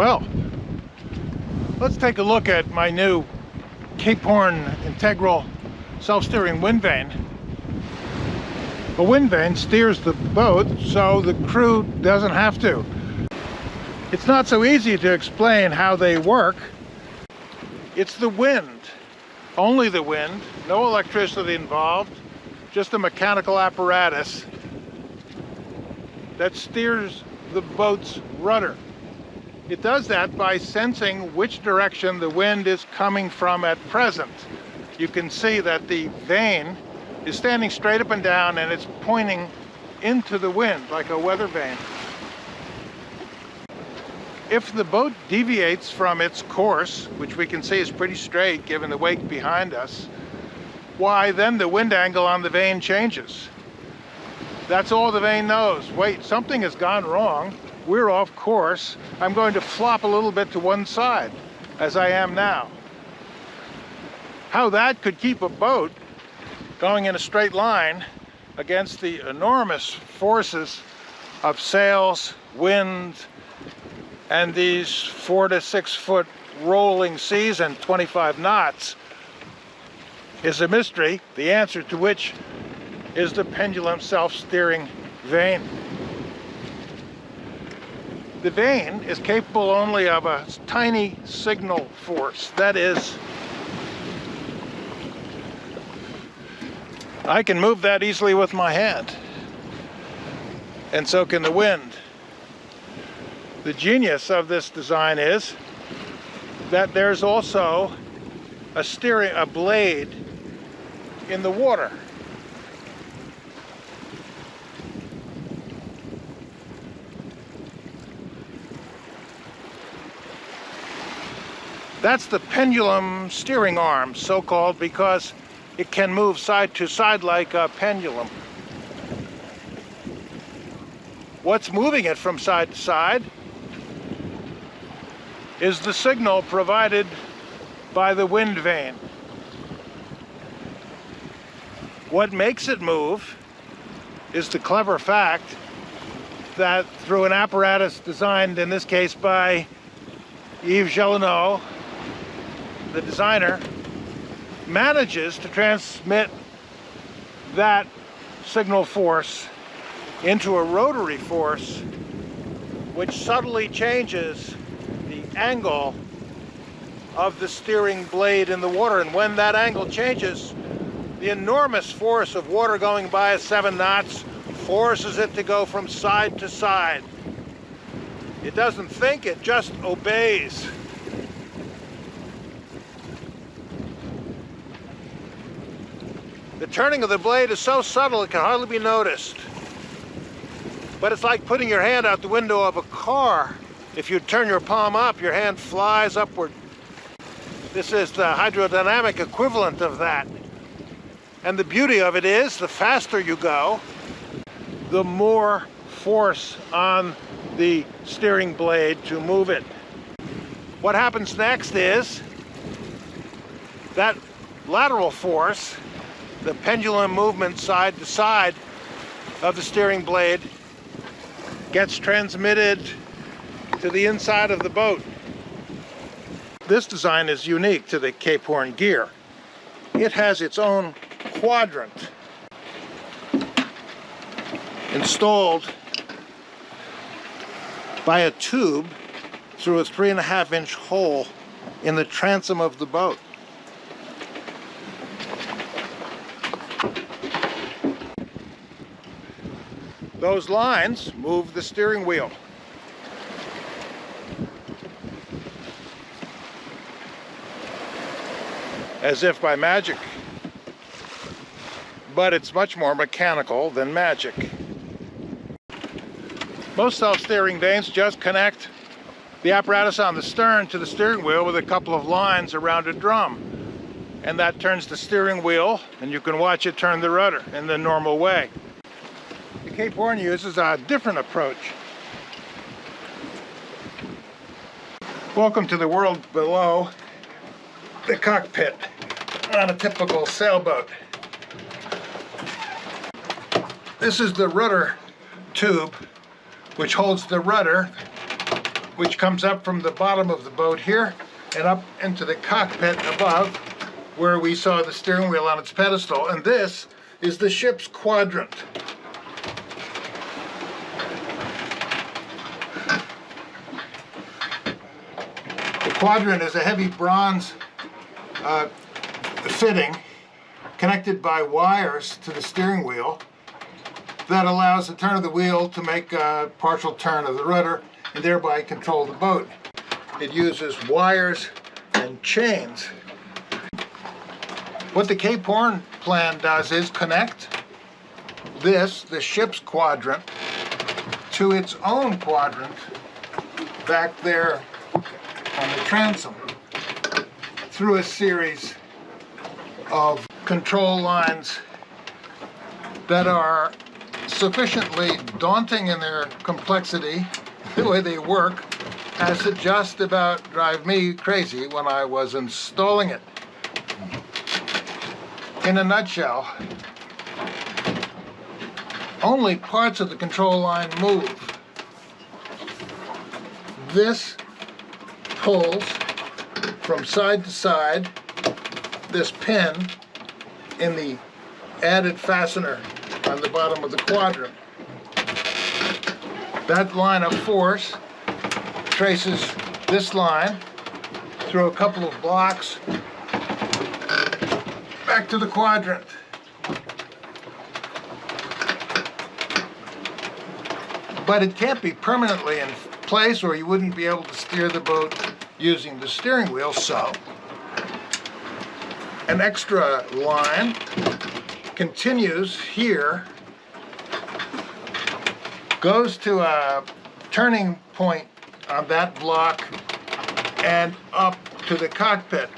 Well, let's take a look at my new Cape Horn Integral self-steering wind vane. A wind vane steers the boat so the crew doesn't have to. It's not so easy to explain how they work. It's the wind, only the wind, no electricity involved, just a mechanical apparatus that steers the boat's rudder. It does that by sensing which direction the wind is coming from at present. You can see that the vane is standing straight up and down and it's pointing into the wind like a weather vane. If the boat deviates from its course, which we can see is pretty straight given the wake behind us, why then the wind angle on the vane changes. That's all the vane knows. Wait, something has gone wrong. We're off course. I'm going to flop a little bit to one side, as I am now. How that could keep a boat going in a straight line against the enormous forces of sails, wind, and these four to six foot rolling seas and 25 knots is a mystery, the answer to which is the pendulum self-steering vane. The vane is capable only of a tiny signal force, that is, I can move that easily with my hand, and so can the wind. The genius of this design is that there's also a steering, a blade in the water. That's the pendulum steering arm, so-called, because it can move side to side like a pendulum. What's moving it from side to side is the signal provided by the wind vane. What makes it move is the clever fact that through an apparatus designed, in this case, by Yves Gélinas, the designer, manages to transmit that signal force into a rotary force which subtly changes the angle of the steering blade in the water. And when that angle changes, the enormous force of water going by at seven knots forces it to go from side to side. It doesn't think, it just obeys. The turning of the blade is so subtle it can hardly be noticed. But it's like putting your hand out the window of a car. If you turn your palm up, your hand flies upward. This is the hydrodynamic equivalent of that. And the beauty of it is, the faster you go, the more force on the steering blade to move it. What happens next is that lateral force the pendulum movement side to side of the steering blade gets transmitted to the inside of the boat. This design is unique to the Cape Horn gear. It has its own quadrant installed by a tube through a three and a half inch hole in the transom of the boat. Those lines move the steering wheel. As if by magic. But it's much more mechanical than magic. Most self-steering vanes just connect the apparatus on the stern to the steering wheel with a couple of lines around a drum. And that turns the steering wheel, and you can watch it turn the rudder in the normal way. The Cape Horn uses a different approach. Welcome to the world below the cockpit on a typical sailboat. This is the rudder tube which holds the rudder which comes up from the bottom of the boat here and up into the cockpit above where we saw the steering wheel on its pedestal. And this is the ship's quadrant. Quadrant is a heavy bronze uh, fitting connected by wires to the steering wheel that allows the turn of the wheel to make a partial turn of the rudder and thereby control the boat. It uses wires and chains. What the Cape Horn plan does is connect this, the ship's quadrant, to its own quadrant back there on the transom through a series of control lines that are sufficiently daunting in their complexity, the way they work, as to just about drive me crazy when I was installing it. In a nutshell, only parts of the control line move. This pulls from side to side this pin in the added fastener on the bottom of the quadrant. That line of force traces this line through a couple of blocks back to the quadrant. But it can't be permanently in place or you wouldn't be able to steer the boat using the steering wheel, so an extra line continues here, goes to a turning point on that block and up to the cockpit.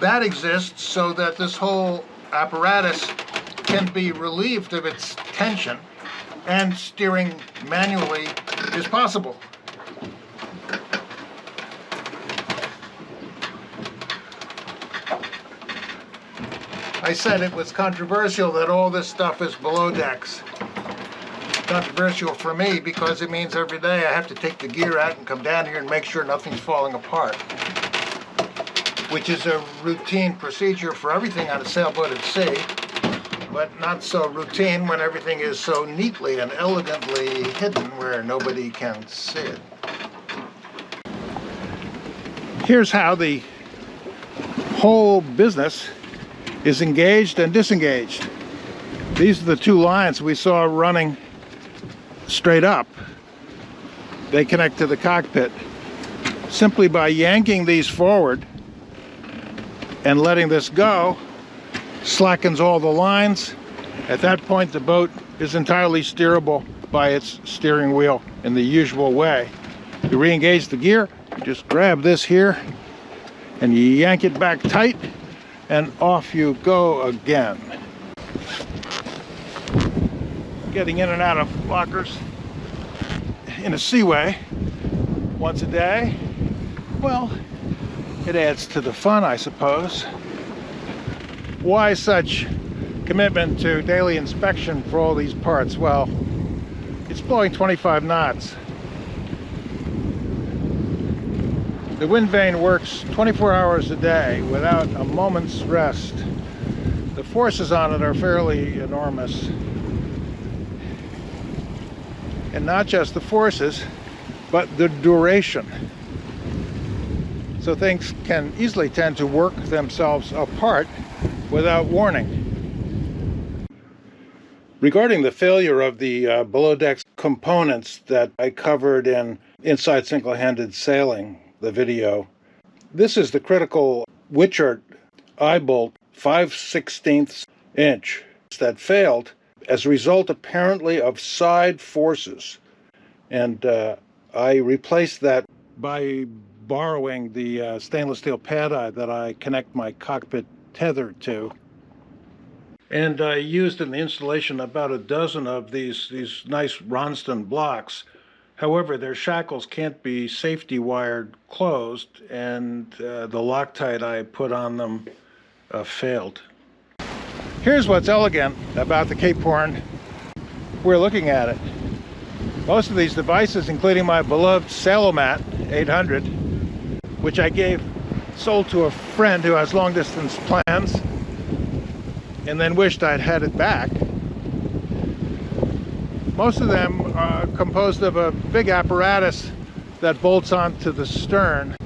That exists so that this whole apparatus can be relieved of its tension and steering manually is possible. I said it was controversial that all this stuff is below decks. Controversial for me because it means every day I have to take the gear out and come down here and make sure nothing's falling apart. Which is a routine procedure for everything on a sailboat at sea, but not so routine when everything is so neatly and elegantly hidden where nobody can see it. Here's how the whole business is engaged and disengaged. These are the two lines we saw running straight up. They connect to the cockpit. Simply by yanking these forward and letting this go, slackens all the lines. At that point, the boat is entirely steerable by its steering wheel in the usual way. You re-engage the gear, you just grab this here, and you yank it back tight, and off you go again. Getting in and out of lockers in a seaway once a day, well, it adds to the fun, I suppose. Why such commitment to daily inspection for all these parts? Well, it's blowing 25 knots. The wind vane works 24 hours a day without a moment's rest. The forces on it are fairly enormous. And not just the forces, but the duration. So things can easily tend to work themselves apart without warning. Regarding the failure of the uh, below deck components that I covered in Inside Single-Handed Sailing, the video. This is the critical Wichard eye bolt 5 16ths inch that failed as a result apparently of side forces. And uh, I replaced that by borrowing the uh, stainless steel pad eye that I connect my cockpit tether to. And I used in the installation about a dozen of these, these nice Ronstan blocks However, their shackles can't be safety wired closed, and uh, the Loctite I put on them uh, failed. Here's what's elegant about the Cape Horn. We're looking at it. Most of these devices, including my beloved Sailomat 800, which I gave, sold to a friend who has long distance plans, and then wished I'd had it back. Most of them are composed of a big apparatus that bolts onto the stern.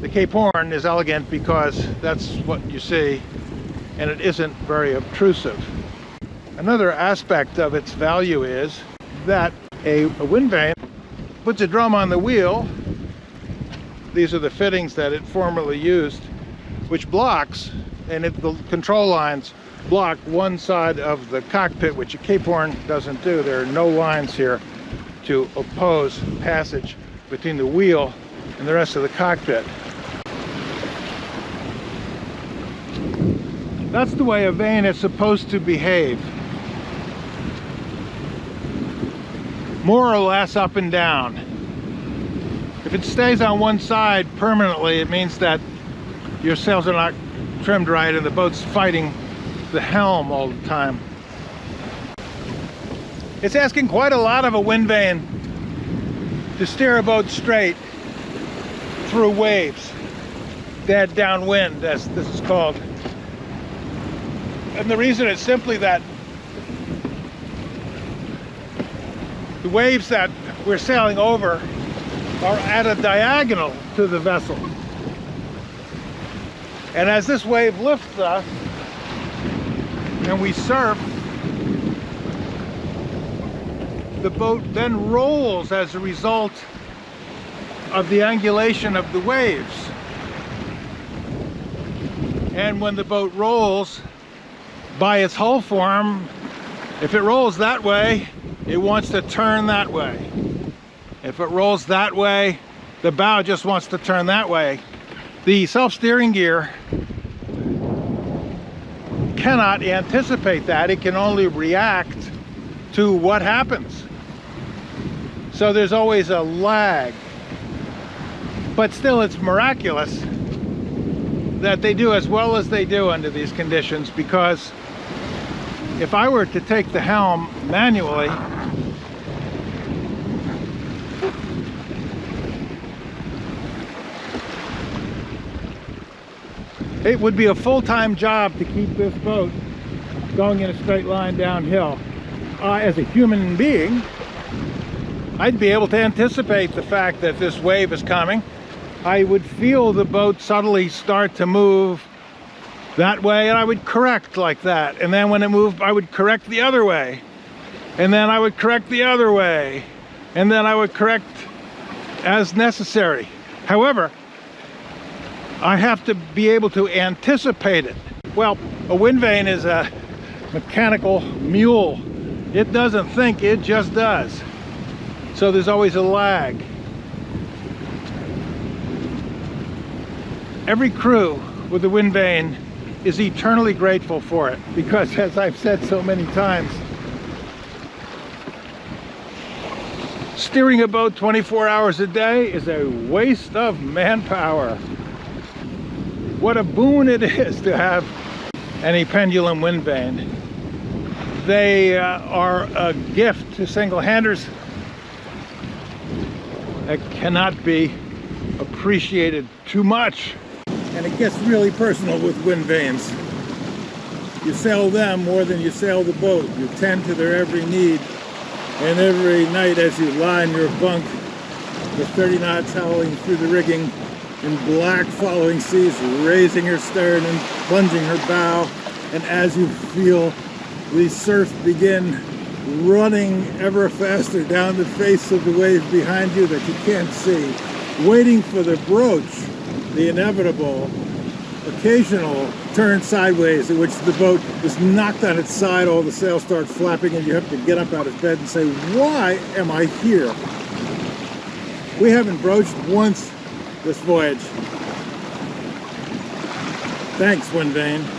The Cape Horn is elegant because that's what you see, and it isn't very obtrusive. Another aspect of its value is that a, a wind vane puts a drum on the wheel. These are the fittings that it formerly used, which blocks, and it, the control lines block one side of the cockpit, which a Cape Horn doesn't do. There are no lines here to oppose passage between the wheel and the rest of the cockpit. That's the way a vane is supposed to behave. more or less up and down. If it stays on one side permanently, it means that your sails are not trimmed right and the boat's fighting the helm all the time. It's asking quite a lot of a wind vane to steer a boat straight through waves, dead downwind as this is called. And the reason is simply that The waves that we're sailing over are at a diagonal to the vessel. And as this wave lifts us and we surf, the boat then rolls as a result of the angulation of the waves. And when the boat rolls, by its hull form, if it rolls that way, it wants to turn that way. If it rolls that way, the bow just wants to turn that way. The self-steering gear cannot anticipate that. It can only react to what happens. So there's always a lag. But still, it's miraculous that they do as well as they do under these conditions because if I were to take the helm manually it would be a full-time job to keep this boat going in a straight line downhill. Uh, as a human being, I'd be able to anticipate the fact that this wave is coming. I would feel the boat subtly start to move that way and I would correct like that. And then when it moved, I would correct the other way. And then I would correct the other way. And then I would correct as necessary. However, I have to be able to anticipate it. Well, a wind vane is a mechanical mule. It doesn't think, it just does. So there's always a lag. Every crew with a wind vane is eternally grateful for it because as I've said so many times, steering a boat 24 hours a day is a waste of manpower what a boon it is to have any pendulum wind vane. They uh, are a gift to single-handers that cannot be appreciated too much. And it gets really personal with wind vanes. You sail them more than you sail the boat. You tend to their every need. And every night as you lie in your bunk with 30 knots howling through the rigging, in black following seas, raising her stern and plunging her bow. And as you feel the surf begin running ever faster down the face of the wave behind you that you can't see, waiting for the broach, the inevitable occasional turn sideways in which the boat is knocked on its side, all the sails start flapping and you have to get up out of bed and say, why am I here? We haven't broached once this voyage. Thanks, Wind Vane.